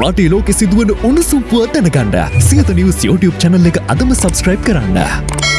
රටේ ලෝකෙ සිදුවන උණුසුම් පුවත් දැනගන්න සියත නිවස් YouTube channel එක අදම subscribe කරන්න.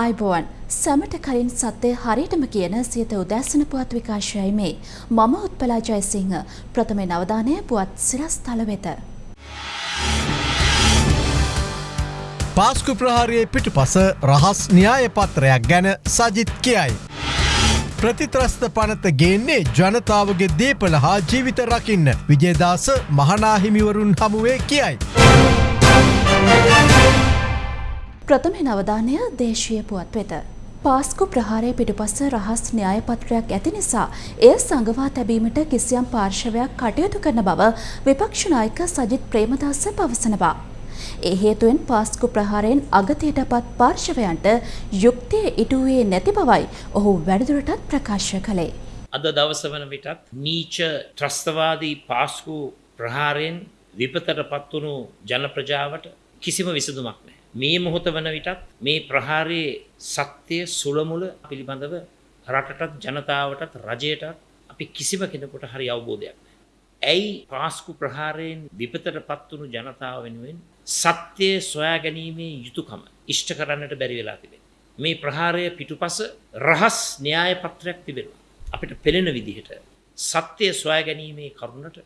අයිබෝවන් සැමට කලින් සත්‍යය හරියටම කියන සියත උදැසන පුවත් විකාශයයි මේ මම උත්පලා ජයසිංහ ප්‍රථමේ නවධානය පුවත් සිරස්තල වෙත. පාස්කු ප්‍රහාරයේ පිටුපස රහස් න්‍යාය පත්‍රයක් ගැන සජිත් කියයි. ප්‍රතිත්‍රස්ත පනත ගේන්නේ ජනතාවගේ දේපල හා ජීවිත රකින්න විජේදාස මහනාහිමිවරුන් හමුවේ කියයි. ප්‍රථම නවධානය දේශීය පුවත් වෙත. පාස්කු ප්‍රහාරය පිටුපස රහස් න්‍යායපත්‍රයක් ඇති නිසා එය සංගවා තැබීමට කිසියම් පාර්ශවයක් කටයුතු කරන බව විපක්ෂනායක සජිත් ප්‍රේමදාස පවසනවා. ඒ හේතුවෙන් පාස්කු ප්‍රහාරයෙන් අගතයට පත් පාර්ශවයන්ට යුක්තිය ඉටුවේ නැති බවයි ඔහු වැඩදුරටත් ප්‍රකාශ කළේ. අද දවස වන විටත් නීච ත්‍රස්තවාදී පාස්කු ප්‍රහාරයෙන් විපතට පත්වුණු ජන ප්‍රජාවට කිසිම විසඳුමක් නෑ. මේ මොහොත වන විටත් මේ ප්‍රහාරයේ සත්‍යය සුළමුල පිළිබඳව රටටත් ජනතාවටත් රජයටත් අපි කිසිම කෙනෙකුට හරි අවබෝධයක් නෑ. ඇයි පාස්කු ප්‍රහාරයෙන් විපතට පත්වුණු ජනතාව වෙනුවෙන් සත්‍යය සොයා ගැනීමේ යුතුකම ඉෂ්ට කරන්නට බැරි වෙලා තිබේ. මේ ප්‍රහාරය පිටුපස රහස් න්‍යාය පත්‍රයක් තිබෙනවා. අපිට පෙළෙන විදිහට සත්‍යය සොයා ගැනීමේ කරුණට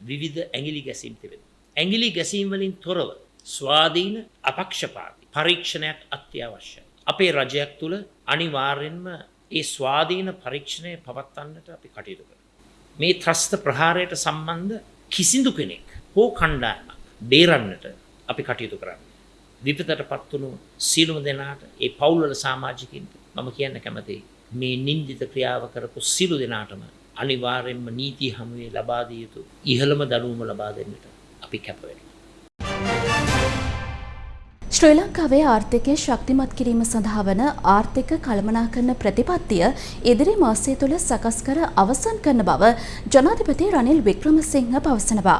විවිධ ඇගිලි ගැසීම් තිබෙන. ඇගිලි ගැසීම්වලින් තොරව ස්වාධීන අපක්ෂපාති පරීක්ෂණයක් අත්‍යවශ්‍යයි. අපේ රජයක් තුළ අනිවාර්යෙන්ම ඒ ස්වාධීන පරීක්ෂණය පවත්වන්නට අපි කටයුතු කර. මේ ත්‍රස්ත ප්‍රහාරයට සම්බන්ධ කිසිදු කෙනෙක් හෝ කණ්ඩායමක් බේරන්නට අපි කටයුතු කරන්න. විපතට පත්වුණු සීලුම දෙනාට ඒ පවුල්වල සාමාජිකින්ට මම කියන්න කැමති මේ නින්දිත ක්‍රියාව කරපු සිලු දෙනාටම අනිවාර්යෙන්ම නීතිය හමුවේ ලබාදිය යුතු ඉහළම දනුවම ලබා දෙන්නට අපි කැපවෙන. ශ්‍රී ලංකාවේ ආර්ථිකය ශක්තිමත් කිරීම සඳහා වන ආර්ථික කළමනාකරන ප්‍රතිපත්තිය ඉදිරි මාසය තුළ සකස් කර අවසන් කරන බව ජනාධිපති රනිල් වික්‍රමසිංහ පවසනවා.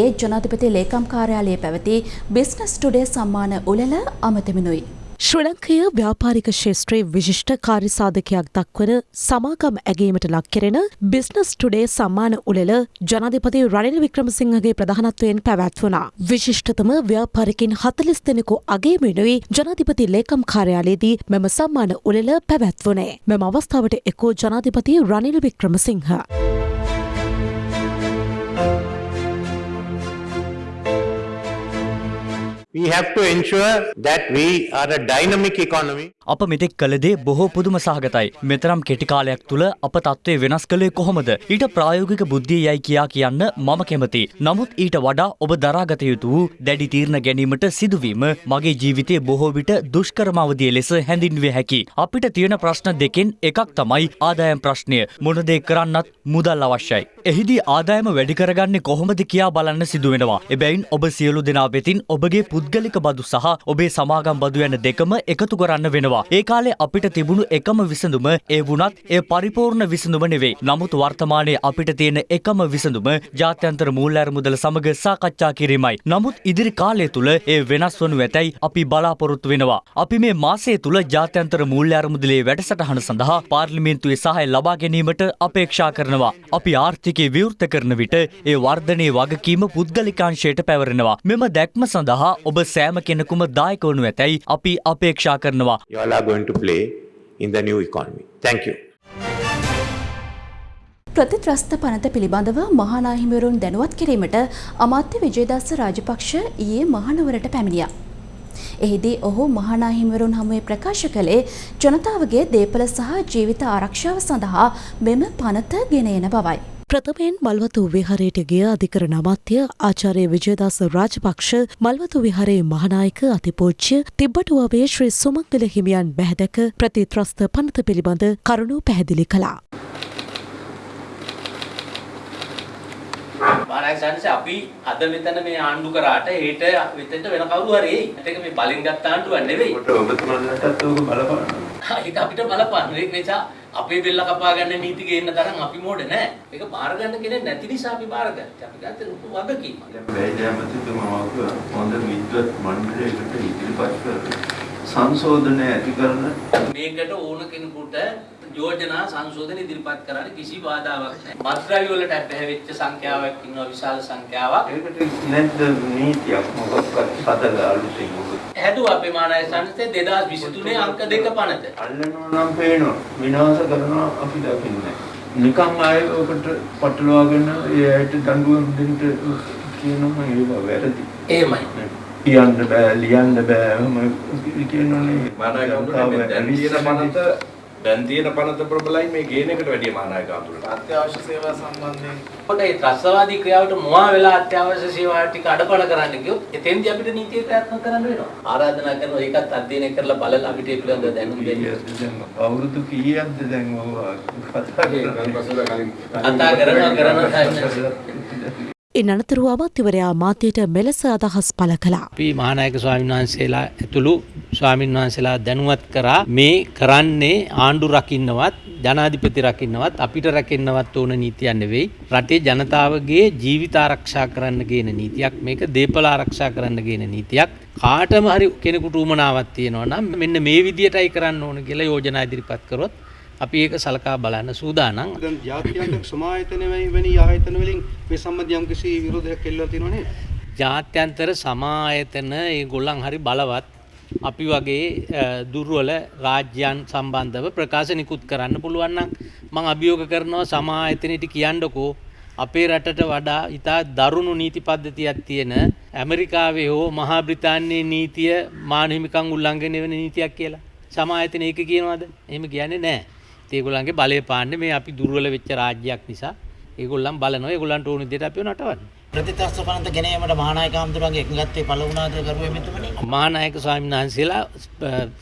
ඒ ජනාධිපති ලේකම් කාර්යාලයේ පැවති බිස්නස් ටුඩේ සම්මාන උළෙල අමතමිනුයි. ශ්‍ර ලංකය ව්‍යාපාරික ශේෂත්‍රයේ විශිෂ්ට කාර්යසාධකයක් දක්වන සමාගම් ඇගීමට ලක්කෙරෙන බිස්නස් ටුඩේ සම්මාන උළෙල ජනාධිපති රනිල් වික්‍රමසිංහගේ ප්‍රධානත්වයෙන් පැවැත්වුණා. විශිෂ්ටතම ව්‍යාපාරිකින් හතලිස් දෙනෙකු අගේමෙනුයි ජනාධිපති ලේකම් කාර්යාලයේදී මෙම සම්මාන උළෙල පැවැත්වුණේ. මෙම අවස්ථාවට එකෝ ජනාධිපති Ranil Wickremesinghe. We have to ensure that we are a dynamic economy. අප මෙතෙක් කළදේ බොහෝ පුදුම සහගතයි. මෙතරම් කෙටි කාලයක් තුළ අප තත්ත්වය වෙනස් කළේ කොහොමද? ඊට ප්‍රායෝගික බුද්ධිය යයි කියා කියන්න මම කැමති. නමුත් ඊට වඩා ඔබ දරාගත යුතු වූ දැඩි තීරණ ගැනීමට සිදුවීම මගේ ජීවිතයේ බොහෝ විට දුෂ්කරම අවධිය ලෙස හැඳින්විය හැකි. අපිට තියෙන ප්‍රශ්න දෙකෙන් එකක් තමයි ආදායම් ප්‍රශ්නය. මොන දේ කරන්නත් මුදල් අවශ්‍යයි. එහිදී ආදායම වැඩි කරගන්නේ කොහොමද කියා බලන්න සිදුවෙනවා. එබැවින් ඔබ සියලු දෙනා වෙතින් ඔබගේ පුද්ගලික බදු සහ ඔබේ සමාගම් බදු යන දෙකම එකතු කරන්න වෙනවා. ඒ කාලේ අපිට තිබුණු එකම විසඳුම ඒ වුණත් ඒ පරිපූර්ණ විසඳුම නෙවෙයි. නමුත් වර්තමානයේ අපිට තියෙන එකම විසඳුම ජාත්‍යන්තර මූල්‍ය අරමුදල සමග සාකච්ඡා කිරීමයි. නමුත් ඉදිරි කාලය තුල ඒ වෙනස් වනු ඇතැයි අපි බලාපොරොත්තු වෙනවා. අපි මේ මාසය තුල ජාත්‍යන්තර මූල්‍ය අරමුදලේ වැඩසටහන සඳහා පාර්ලිමේන්තුවේ සහාය ලබා ගැනීමට අපේක්ෂා කරනවා. අපි ආර්ථිකය විවෘත කරන විට ඒ වර්ධනයේ වගකීම පුද්ගලිකාංශයට පැවරෙනවා. මෙම දැක්ම සඳහා ඔබ සෑම කෙනෙකුම දායක වනු ඇතැයි අපි අපේක්ෂා කරනවා. You all are going to play in the new economy. Thank you. ප්‍රතිත්‍රස්ත පනත පිළිබඳව මහනාහිමිවරුන් දැනුවත් කිරීමට අමාත්‍ය විජයදාස රාජපක්ෂ ඊයේ මහනවරට පැමිණියා. එහිදී ඔහු මහනාහිමිවරුන් හමුවේ ප්‍රකාශ කළේ ජනතාවගේ දේපල සහ ජීවිත ආරක්ෂාව සඳහා මෙම පනත ගෙන එන බවයි. ප්‍රථමයෙන් මල්වතු විහරයට ගිය අධිකරණ අමාත්‍ය ආචාර්ය විජයදාස රාජපක්ෂ මල්වතු විහරේ මහනායක අතිපෝච්චය තිබ්බටුවවේ ශ්‍රී සුමංගල හිමියන් බැහැදැක ප්‍රතිත්‍රස්ත පනත පිළිබඳ කරුණු පැහැදිලි කළා. මානක් සංස අපි අද මෙතන මේ ආණ්ඩු කරාට හෙට වෙතෙන්ට වෙන කවුරු හරි එයි. ඒක මේ බලින් ගත්ත ආණ්ඩුවක් නෙවෙයි. ඔබතුමන්ලටත් ඕක බලපාන. ඒක අපිට බලපාන. ඒක නිසා අපේ බෙල්ල කපා ගන්න නීති ගේන්න තරම් අපි මෝඩ නෑ. ඒක බාර ගන්න කෙනෙක් නැති නිසා අපි බාර ගත්තා. අපි ගත්තේ ලොකු වගකීමක්. වැෑජෑමතිතුමා හොඳ විද්වත් මණ්ඩලයකට ඉදිරිපත් කර සංශෝධනය ඇති කරන මේකට ඕන කෙනෙකුට යෝජනා සංශෝධන ඉදිරිපත් කරන්න කිසි බාධාවක් නැහැ. මත්ද්‍රව්‍ය වලට පැහැවෙච්ච සංඛ්‍යාවක් ඉන්නවා විශාල සංඛ්‍යාවක්. ඒකට නැද්ද නීතියක් මොකක්වත් හදලා අලුතින් මොකද හැදුවා අපේ මානය සංස්ථේ 2023 අංක දෙක පනත. අල්ලනවා නම් පේනවා විනාශ කරනවා අපි දකින්නේ නිකම් ආයෙ ඔකට පටලවාගෙන ඒ ඇයිට දඬුවම් දෙන්න කියනවා ඒක වැරදි එහෙමයි. කියන්න බෑ ලියන්න බෑ එහෙම කියනෝනේ මානායකතුල දැන් තියෙන පනත දැන් තියෙන පනත ප්‍රබලයි මේ ගේන එකට වැඩිය මානායකතුලට අත්‍යවශ්‍ය සේවා සම්බන්ධයෙන්. කොට ඒ ත්‍රස්තවාදී ක්‍රියාවට මොහා වෙලා අත්‍යවශ්‍ය සේවා ටික අඩපණ කරන්න ගියොත් එතෙන්දී අපිට නීතිය ක්‍රියාත්මක කරන්න වෙනවා. ආරාධනා කරනවා ඒකත් අධ්‍යයනය කරලා බලලා අපිට ඒ පිළිබඳව දැනුම් දෙන්න. දැන්? අවුරුදු කීයක්ද දැන් ඕවා කතා කරන්නේ කතා කරනවා කරනවා ඉන් අනතුරුව අමාත්‍යවරයා මාත්‍යයට මෙලෙස අදහස් පළ කළා. අපි මහානායක ස්වාමීන් වහන්සේලා ඇතුළු ස්වාමීන් වහන්සේලා දැනුවත් කරා මේ කරන්නේ ආණ්ඩු රකින්නවත් ජනාධිපති රකින්නවත් අපිට රැකෙන්නවත් ඕන නීතියක් නෙවෙයි රටේ ජනතාවගේ ජීවිත ආරක්ෂා කරන්න ගේන නීතියක් මේක දේපල ආරක්ෂා කරන්න ගේන නීතියක් කාටම හරි කෙනෙකුට උමනාවක් තියෙනවා නම් මෙන්න මේ විදියටයි කරන්න ඕන කියලා යෝජනා ඉදිරිපත් කරොත් අපි ඒක සලකා බලන්න සූදානම් දැන් ජාත්‍යන්තර සමායතන වැනි ආයතන වලින් මේ සම්බන්ධ යම් කිසි විරෝධයක් එල්ලලා තියෙනව නේද? ජාත්‍යන්තර සමායතන ඒගොල්ලන් හරි බලවත් අපි වගේ දුර්වල රාජ්‍යයන් සම්බන්ධව ප්‍රකාශ නිකුත් කරන්න පුළුවන් නම් මම අභියෝග කරනවා සමායතනෙට කියන්නකෝ අපේ රටට වඩා ඉතා දරුණු නීති පද්ධතියක් තියෙන ඇමරිකාවේ හෝ මහා බ්‍රිතාන්‍යයේ නීතිය මානව හිමිකම් උල්ලංඝනය වෙන නීතියක් කියලා. සමායතන ඒක කියනවාද? එහෙම කියන්නේ නැහැ. ඒගොල්ලන්ගේ බලය පාන්නේ මේ අපි දුර්වල වෙච්ච රාජ්‍යයක් නිසා ඒගොල්ලන් බලනවා ඒගොල්ලන්ට ඕන විදිහට අපිව නටවන්න. ප්‍රතිත්‍රස්ත පනත ගැනීමට මහානායක හඳුරන්ගේ එකඟත්තේ පළ වුණාද කරුවේ මෙතුමනි? මහානායක ස්වාමීන් වහන්සේලා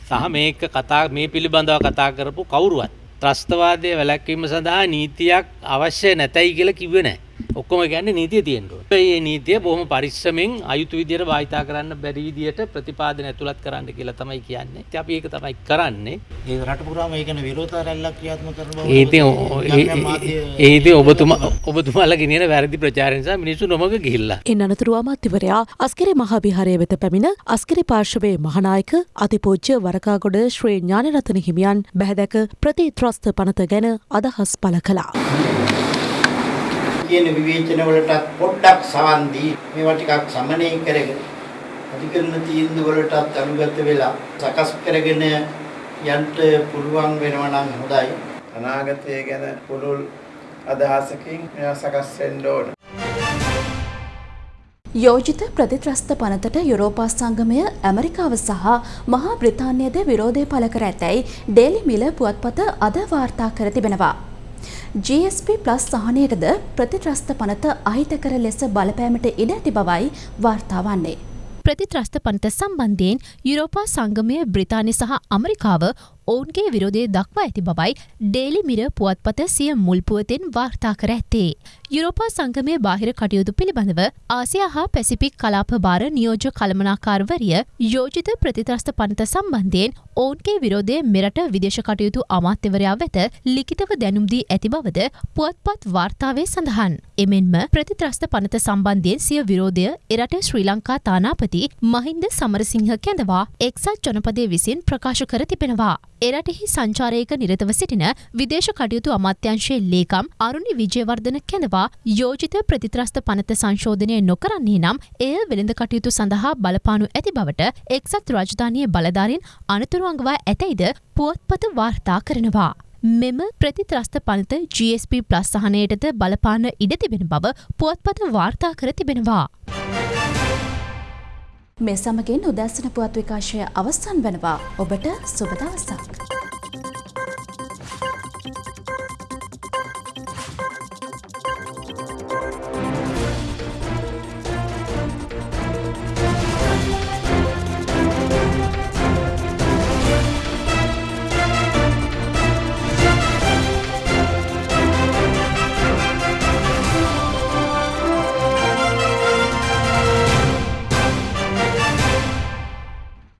සහ මේක කතා මේ පිළිබඳව කතා කරපු කවුරුවත් ත්‍රස්තවාදය වැළැක්වීම සඳහා නීතියක් අවශ්‍ය නැතයි කියලා කිව්වේ නැහැ. ඔක්කොම කියන්නේ නීතිය තියෙන්න ඕනේ. මේ නීතිය බොහොම පරිස්සමෙන් අයුතු විදියට භාවිතා කරන්න බැරි විදියට ප්‍රතිපාදන ඇතුළත් කරන්න කියලා තමයි කියන්නේ. ඉතින් අපි ඒක තමයි කරන්නේ. ඒ රට පුරාම ඒ කියන්නේ විරෝධ රැල්ලක් ක්‍රියාත්මක කරන බව. ඒ ඉතින් ඒ ඉතින් ඔබතුමා ඔබතුමාලා ගෙනියන වැරදි ප්‍රචාරය නිසා මිනිස්සු නොමග ගිහිල්ලා. ඉන් අනතුරුව අමාත්‍යවරයා අස්කරි මහාවිහාරය වෙත පැමිණ අස්කරි පාර්ශවයේ මහනායක අතිපූජ්‍ය වරකාගොඩ ශ්‍රී ඥානරතන හිමියන් බැහැදැක ප්‍රතිත්‍රස්ත පනත ගැන අදහස් පළ කළා. කියන විවේචන වලටත් පොඩ්ඩක් සවන් දී මේවා ටිකක් සමනය කරගෙන අධිකරණ තීන්දුව වලටත් අනුගත වෙලා සකස් කරගෙන යන්න පුළුවන් වෙනවා නම් හොඳයි. අනාගතය ගැන පුළුල් අදහසකින් මෙයා සකස් වෙන්න ඕන. යෝජිත ප්‍රතිත්‍රස්ත පනතට යුරෝපා සංගමය ඇමරිකාව සහ මහා බ්‍රිතාන්‍යද විරෝධය පළ කර ඇතැයි ඩේලි මිල පුවත්පත අද වාර්තා කර තිබෙනවා. GSP ප්ලස් සහනයටද ප්‍රතිත්‍රස්ත පනත අහිත කර ලෙස බලපෑමට ඉඩ ඇති බවයි වාර්තා වන්නේ. ප්‍රතිත්‍රස්ත පනත සම්බන්ධයෙන් යුරෝපා සංගමය බ්‍රිතානය සහ අමරිකාව ඔවුන්ගේ විරෝධය දක්වා ඇති බවයි ඩේලි මිර පුවත්පත සිය මුල්පුවතෙන් වාර්තා කර ඇත්තේ. යුරෝපා සංගමය බාහිර කටයුතු පිළිබඳව ආසියා හා පැසිපික් කලාප භාර නියෝජ කළමනාකාරවරිය යෝජිත ප්‍රතිත්‍රස්ත පනත සම්බන්ධයෙන් ඔවුන්ගේ විරෝධය මෙරට විදේශ කටයුතු අමාත්‍යවරයා වෙත ලිඛිතව දැනුම්දී ඇති බවද පුවත්පත් වාර්තාවේ සඳහන්. එමෙන්ම ප්‍රතිත්‍රස්ත පනත සම්බන්ධයෙන් සිය විරෝධය එරට ශ්‍රී ලංකා තානාපති මහින්ද සමරසිංහ කැඳවා එක්සත් ජනපදය විසින් ප්‍රකාශ කර තිබෙනවා. එරටෙහි සංචාරයක නිරතව සිටින විදේශ කටයුතු අමාත්‍යංශයේ ලේකම් අරුණි විජයවර්ධන කැඳවා යෝජිත ප්‍රතිත්‍රස්ත පනත සංශෝධනය නොකරන්නේ නම් එය වෙළඳ කටයුතු සඳහා බලපානු ඇති බවට එක්සත් රාජධානයේ බලධාරින් අනතුරුවංගවා ඇතැයිද පුවත්පත වාර්තා කරනවා. මෙම ප්‍රතිත්‍රස්ත පනත GSP ප්ලස් සහනයටද බලපාන ඉඩ තිබෙන බව පුවත්පත වාර්තා කර තිබෙනවා. මේ සමගින් උදැසන පුවත් විකාශය අවස්සන් වෙනවා ඔබට සුබදවසක්.